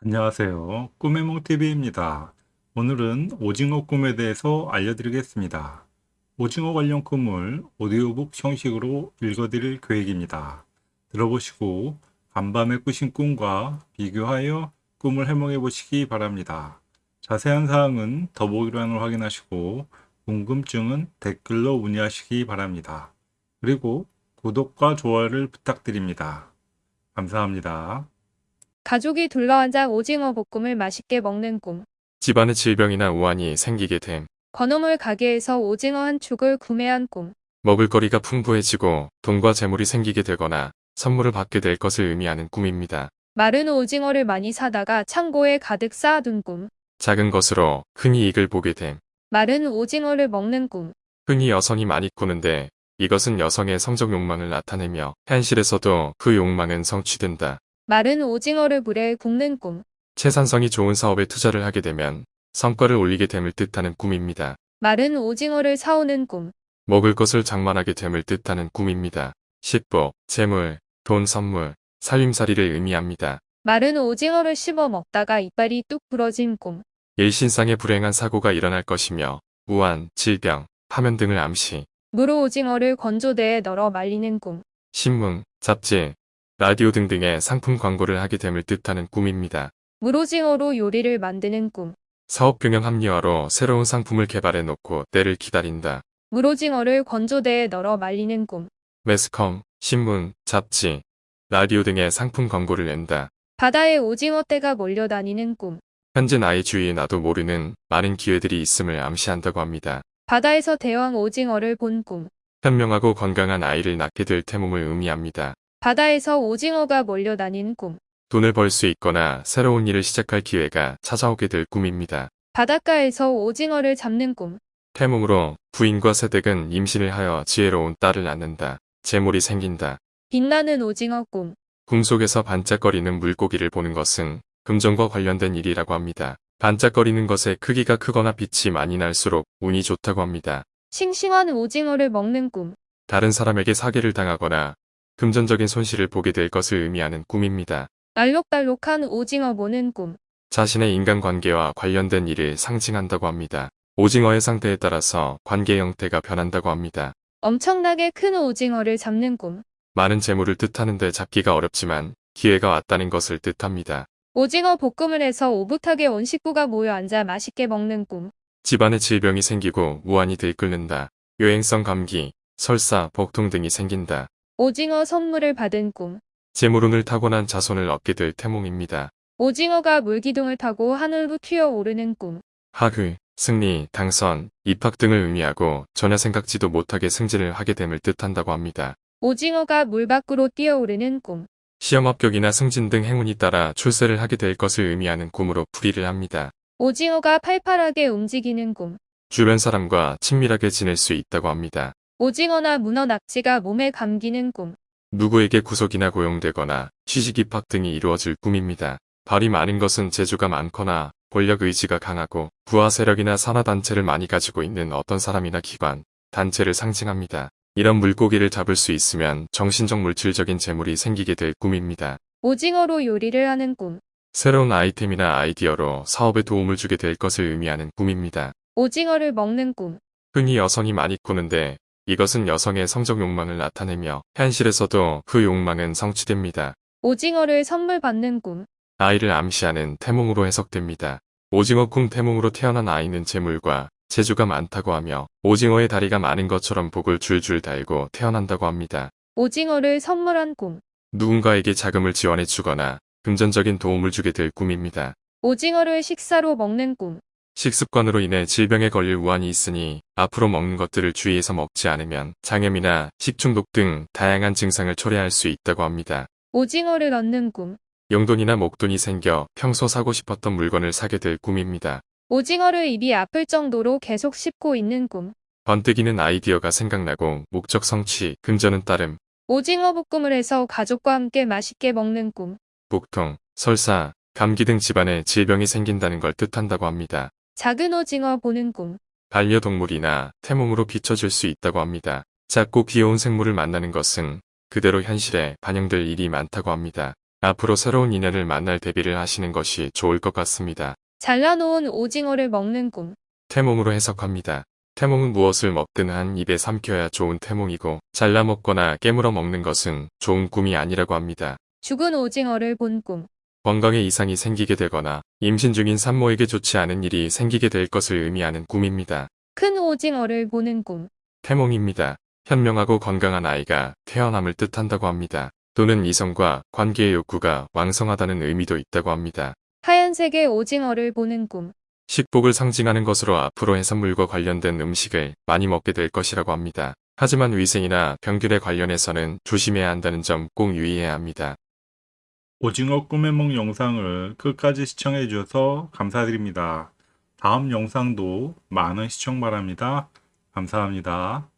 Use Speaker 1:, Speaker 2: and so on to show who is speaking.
Speaker 1: 안녕하세요. 꿈의몽TV입니다. 오늘은 오징어 꿈에 대해서 알려드리겠습니다. 오징어 관련 꿈을 오디오북 형식으로 읽어드릴 계획입니다. 들어보시고 간밤에 꾸신 꿈과 비교하여 꿈을 해몽해 보시기 바랍니다. 자세한 사항은 더보기란을 확인하시고 궁금증은 댓글로 문의하시기 바랍니다. 그리고 구독과 좋아요를 부탁드립니다. 감사합니다.
Speaker 2: 가족이 둘러앉아 오징어 볶음을 맛있게 먹는 꿈.
Speaker 3: 집안에 질병이나 우환이 생기게 됨.
Speaker 2: 건어물 가게에서 오징어 한 축을 구매한 꿈.
Speaker 3: 먹을거리가 풍부해지고 돈과 재물이 생기게 되거나 선물을 받게 될 것을 의미하는 꿈입니다.
Speaker 2: 마른 오징어를 많이 사다가 창고에 가득 쌓아둔 꿈.
Speaker 3: 작은 것으로 큰 이익을 보게 됨.
Speaker 2: 마른 오징어를 먹는 꿈.
Speaker 3: 흔히 여성이 많이 꾸는데 이것은 여성의 성적 욕망을 나타내며 현실에서도 그 욕망은 성취된다.
Speaker 2: 마른 오징어를 물에 굽는 꿈.
Speaker 3: 채산성이 좋은 사업에 투자를 하게 되면 성과를 올리게 됨을 뜻하는 꿈입니다.
Speaker 2: 마른 오징어를 사오는 꿈.
Speaker 3: 먹을 것을 장만하게 됨을 뜻하는 꿈입니다. 식복, 재물, 돈 선물, 살림살이를 의미합니다.
Speaker 2: 마른 오징어를 씹어 먹다가 이빨이 뚝 부러진 꿈.
Speaker 3: 일신상의 불행한 사고가 일어날 것이며 우한, 질병, 파면 등을 암시,
Speaker 2: 무로 오징어를 건조대에 널어 말리는 꿈.
Speaker 3: 신문, 잡지, 라디오 등등의 상품 광고를 하게 됨을 뜻하는 꿈입니다.
Speaker 2: 무로징어로 요리를 만드는 꿈.
Speaker 3: 사업 경영 합리화로 새로운 상품을 개발해 놓고 때를 기다린다.
Speaker 2: 무로징어를 건조대에 널어 말리는 꿈.
Speaker 3: 매스컴, 신문, 잡지, 라디오 등의 상품 광고를 낸다.
Speaker 2: 바다에 오징어 떼가 몰려다니는 꿈.
Speaker 3: 현재 나의 주위에 나도 모르는 많은 기회들이 있음을 암시한다고 합니다.
Speaker 2: 바다에서 대왕 오징어를 본 꿈.
Speaker 3: 현명하고 건강한 아이를 낳게 될 태몽을 의미합니다.
Speaker 2: 바다에서 오징어가 몰려다닌 꿈.
Speaker 3: 돈을 벌 수 있거나 새로운 일을 시작할 기회가 찾아오게 될 꿈입니다.
Speaker 2: 바닷가에서 오징어를 잡는 꿈.
Speaker 3: 태몽으로 부인과 세댁은 임신을 하여 지혜로운 딸을 낳는다. 재물이 생긴다.
Speaker 2: 빛나는 오징어 꿈.
Speaker 3: 꿈속에서 반짝거리는 물고기를 보는 것은 금전과 관련된 일이라고 합니다. 반짝거리는 것의 크기가 크거나 빛이 많이 날수록 운이 좋다고 합니다.
Speaker 2: 싱싱한 오징어를 먹는 꿈.
Speaker 3: 다른 사람에게 사기를 당하거나 금전적인 손실을 보게 될 것을 의미하는 꿈입니다.
Speaker 2: 알록달록한 오징어 보는 꿈.
Speaker 3: 자신의 인간관계와 관련된 일을 상징한다고 합니다. 오징어의 상태에 따라서 관계 형태가 변한다고 합니다.
Speaker 2: 엄청나게 큰 오징어를 잡는 꿈.
Speaker 3: 많은 재물을 뜻하는데 잡기가 어렵지만 기회가 왔다는 것을 뜻합니다.
Speaker 2: 오징어 볶음을 해서 오붓하게 온 식구가 모여 앉아 맛있게 먹는 꿈.
Speaker 3: 집안에 질병이 생기고 무한히 들끓는다. 여행성 감기, 설사, 복통 등이 생긴다.
Speaker 2: 오징어 선물을 받은 꿈.
Speaker 3: 재물운을 타고난 자손을 얻게 될 태몽입니다.
Speaker 2: 오징어가 물기둥을 타고 하늘로 튀어오르는 꿈.
Speaker 3: 하그, 승리, 당선, 입학 등을 의미하고 전혀 생각지도 못하게 승진을 하게 됨을 뜻한다고 합니다.
Speaker 2: 오징어가 물 밖으로 뛰어오르는 꿈.
Speaker 3: 시험 합격이나 승진 등 행운이 따라 출세를 하게 될 것을 의미하는 꿈으로 풀이를 합니다.
Speaker 2: 오징어가 팔팔하게 움직이는 꿈.
Speaker 3: 주변 사람과 친밀하게 지낼 수 있다고 합니다.
Speaker 2: 오징어나 문어 낙지가 몸에 감기는 꿈.
Speaker 3: 누구에게 구속이나 고용되거나 취직 입학 등이 이루어질 꿈입니다. 발이 많은 것은 재주가 많거나 권력 의지가 강하고 부하 세력이나 산하단체를 많이 가지고 있는 어떤 사람이나 기관, 단체를 상징합니다. 이런 물고기를 잡을 수 있으면 정신적 물질적인 재물이 생기게 될 꿈입니다.
Speaker 2: 오징어로 요리를 하는 꿈.
Speaker 3: 새로운 아이템이나 아이디어로 사업에 도움을 주게 될 것을 의미하는 꿈입니다.
Speaker 2: 오징어를 먹는 꿈.
Speaker 3: 흔히 여성이 많이 꾸는데 이것은 여성의 성적 욕망을 나타내며 현실에서도 그 욕망은 성취됩니다.
Speaker 2: 오징어를 선물 받는 꿈.
Speaker 3: 아이를 암시하는 태몽으로 해석됩니다. 오징어 꿈 태몽으로 태어난 아이는 재물과 재주가 많다고 하며 오징어의 다리가 많은 것처럼 복을 줄줄 달고 태어난다고 합니다.
Speaker 2: 오징어를 선물한 꿈.
Speaker 3: 누군가에게 자금을 지원해 주거나 금전적인 도움을 주게 될 꿈입니다.
Speaker 2: 오징어를 식사로 먹는 꿈.
Speaker 3: 식습관으로 인해 질병에 걸릴 우환이 있으니 앞으로 먹는 것들을 주의해서 먹지 않으면 장염이나 식중독 등 다양한 증상을 초래할 수 있다고 합니다.
Speaker 2: 오징어를 얻는 꿈.
Speaker 3: 용돈이나 목돈이 생겨 평소 사고 싶었던 물건을 사게 될 꿈입니다.
Speaker 2: 오징어를 입이 아플 정도로 계속 씹고 있는 꿈.
Speaker 3: 번뜩이는 아이디어가 생각나고 목적 성취, 금전은 따름,
Speaker 2: 오징어 볶음을 해서 가족과 함께 맛있게 먹는 꿈.
Speaker 3: 복통, 설사, 감기 등 집안에 질병이 생긴다는 걸 뜻한다고 합니다.
Speaker 2: 작은 오징어 보는 꿈.
Speaker 3: 반려동물이나 태몽으로 비춰질 수 있다고 합니다. 작고 귀여운 생물을 만나는 것은 그대로 현실에 반영될 일이 많다고 합니다. 앞으로 새로운 인연을 만날 대비를 하시는 것이 좋을 것 같습니다.
Speaker 2: 잘라놓은 오징어를 먹는 꿈.
Speaker 3: 태몽으로 해석합니다. 태몽은 무엇을 먹든 한 입에 삼켜야 좋은 태몽이고 잘라 먹거나 깨물어 먹는 것은 좋은 꿈이 아니라고 합니다.
Speaker 2: 죽은 오징어를 본 꿈.
Speaker 3: 건강에 이상이 생기게 되거나 임신 중인 산모에게 좋지 않은 일이 생기게 될 것을 의미하는 꿈입니다.
Speaker 2: 큰 오징어를 보는 꿈.
Speaker 3: 태몽입니다. 현명하고 건강한 아이가 태어남을 뜻한다고 합니다. 또는 이성과 관계의 욕구가 왕성하다는 의미도 있다고 합니다.
Speaker 2: 하얀색의 오징어를 보는 꿈.
Speaker 3: 식복을 상징하는 것으로 앞으로 해산물과 관련된 음식을 많이 먹게 될 것이라고 합니다. 하지만 위생이나 병균에 관련해서는 조심해야 한다는 점 꼭 유의해야 합니다.
Speaker 1: 오징어 꿈의梦 영상을 끝까지 시청해 주셔서 감사드립니다. 다음 영상도 많은 시청 바랍니다. 감사합니다.